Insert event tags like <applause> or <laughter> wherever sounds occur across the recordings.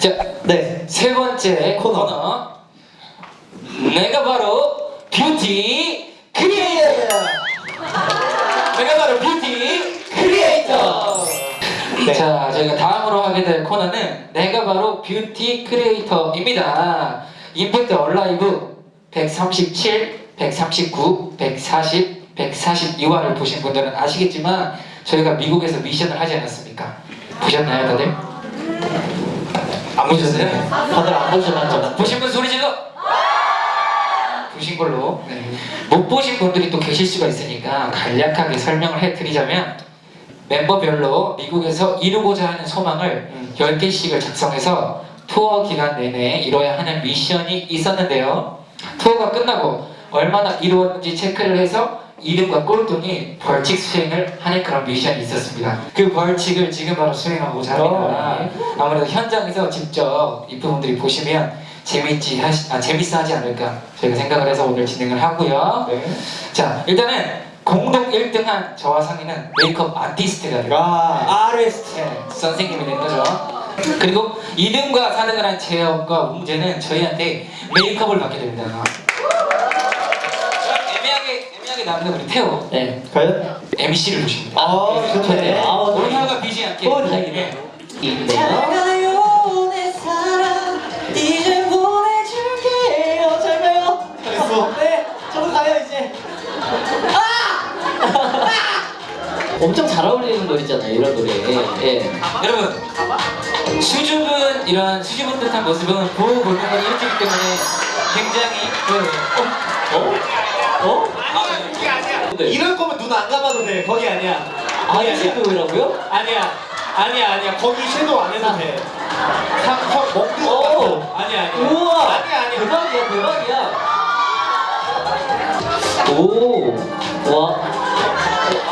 자, 네. 세 번째 코너. 코너. 내가 바로 beauty creator. 내가 바로 beauty creator. 네. 자, 저희가 다음으로 하게 될 코너는 내가 바로 beauty creator입니다. 임팩트 얼라이브 137, 139, 140, 142화를 보신 분들은 아시겠지만 저희가 미국에서 미션을 하지 않았습니까? 보셨나요, 다들? 안 보셨어요? 다들 안 보셔봤죠? 보신 분 소리 질러! 보신 걸로 네. 못 보신 분들이 또 계실 수가 있으니까 간략하게 설명을 해드리자면 멤버별로 미국에서 이루고자 하는 소망을 음. 10개씩을 작성해서 투어 기간 내내 이뤄야 하는 미션이 있었는데요 투어가 끝나고 얼마나 이루었는지 체크를 해서 이름과 꼴등이 벌칙 수행을 하는 그런 미션이 있었습니다. 그 벌칙을 지금 바로 수행하고자 합니다. 아무래도 현장에서 직접 이 부분들이 보시면 재밌지 하시, 아, 재밌어 하지 않을까 저희가 생각을 해서 오늘 진행을 하고요. 네. 자 일단은 공동 1등한 저와 상희는 메이크업 아티스트가 돼요 아, 아레스트. 네, 선생님이 된 거죠. 그리고 2등과 4등을 한 재혁과 웅재는 저희한테 메이크업을 맡게 됩니다 애매하게 남는 우리 태호 네. 과연? MC를 보십니다 아, 좋네. 아, 오늘하가 비지 않게 어, 다행이네. 네. 가요 내 사랑 이제 보내줄게요 잘 가요 잘했어 네 저도 가요 이제 아! 엄청 잘 어울리는 노래잖아요 이런 노래 예. 여러분 수줍은 이런 수줍은 듯한 모습은 보호 본능을 일으키기 때문에 굉장히 그, 어? 어? 네. 이럴 거면 눈 안 감아도 돼. 거기 아니야. 아이 섀도우라고요? 아니야. 아니야, 아니야. 거기 섀도우 안 해도 돼. 상, 형, 먹는 거 오. 같아. 아니야, 아니야. 우와 아니야, 아니야. 대박이야 대박이야 오와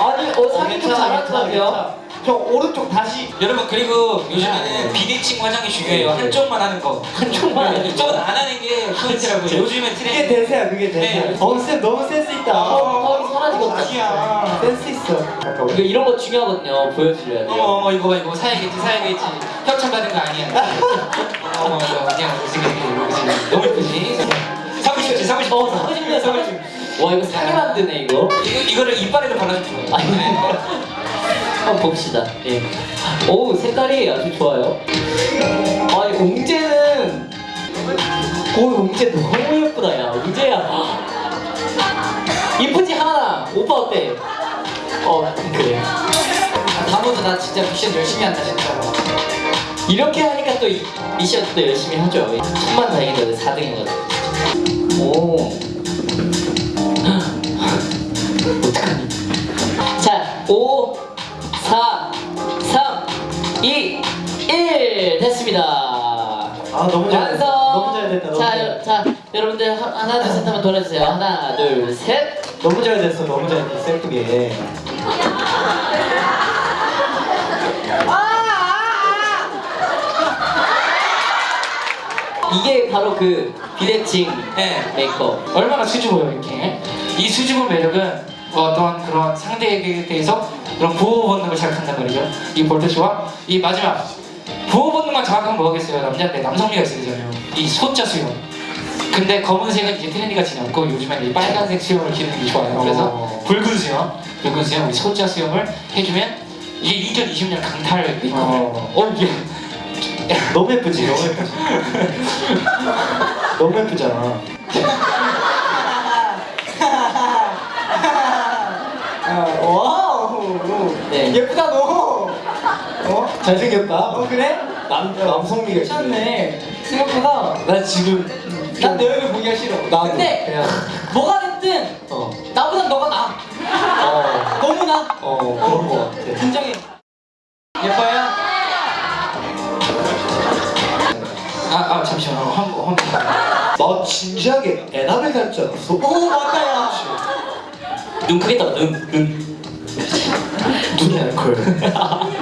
아니 어 상이 좀 잘하더라 형, 오른쪽 다시. 여러분 그리고 요즘에는 비대칭 화장이 중요해요 한쪽만 하는 거 한쪽만 하는 거. 이쪽은 안 하는 게 포인트라고요 요즘에 그게 트렌드 대세야, 그게 대세야. 네. 어, 쌤 너무 센스 있다. 어, 턱이 사라지겠다. 아니야. 센스 있어. 이거 이런 거 중요하거든요 보여드려야 돼요 어머 어머 이거 봐 이거 사야겠지 사야겠지 협찬 받은 거 아니야 <laughs> 어머 이거 그냥 무슨 이거 너무 예쁘지 사고 싶지 사고 싶어 어 사고 싶네 사고 싶네 와 이거 사게 만드네 이거 이거, 이거를 이빨에도 발라주는 거예요 한번 봅시다. 예. 오 색깔이 아주 좋아요. 아이 웅재는 오 웅재 너무 예쁘다 야. 웅재야. 이쁘지 하나 오빠 어때? 어 그래. 다음부터 나 진짜 미션 열심히 한다 진짜로 이렇게 하니까 또 이- 미션도 열심히 하죠. 천만 다행이다. 4등이거든 오. <laughs> 어떡하 아, 너무 잘 됐다. 완성 너무 잘 됐다. 너무 자, 잘 됐다. 자 여러분들 하- 하나 둘 셋 한번 돌아주세요 하나 둘 셋 너무 잘 됐어, 너무 잘 됐어. 예쁘게. 이게 바로 그 비대칭 네. 메이크업 얼마나 수줍어요 이렇게 이 수줍은 매력은 어떤 그런 상대에게 대해서 그런 보호 본능을 자극한단 말이죠 이 볼터치와 이 마지막 보호 본능만 자극하면 뭐겠어요 남자인데 남성미가 있어야 되잖아요 이 소자 수염 근데 검은색은 이제 trendy가 지났고 요즘에는 이 빨간색 수염을 기르는 게 좋아요 그래서 어. 붉은 수염 붉은 수염 이 소자 수염을 해주면 이게 2020년 강탈 메이크업을 어. 어 이게 너무 예쁘지, 너무 <laughs> 예쁘지. 너무 예쁘잖아. <laughs> 아, wow. 네. 예쁘다 너. 어? 잘생겼다. 어 그래? 남 남성미가. 괜찮네. 생각보다 나 지금 난내 얼굴 보기가 싫어. 나도 근데 그냥 뭐가 됐든 어. 나보다 너가 나. 어. 너무 나. 어 그런 거 같아. 인정해. 예뻐요? 아, 아 잠시만요 한번 한번 나 진지하게 에나벨 닮지 않았어? 오 맞다 야. 눈 크게 떠 눈, 눈. 눈이 알콜. <laughs>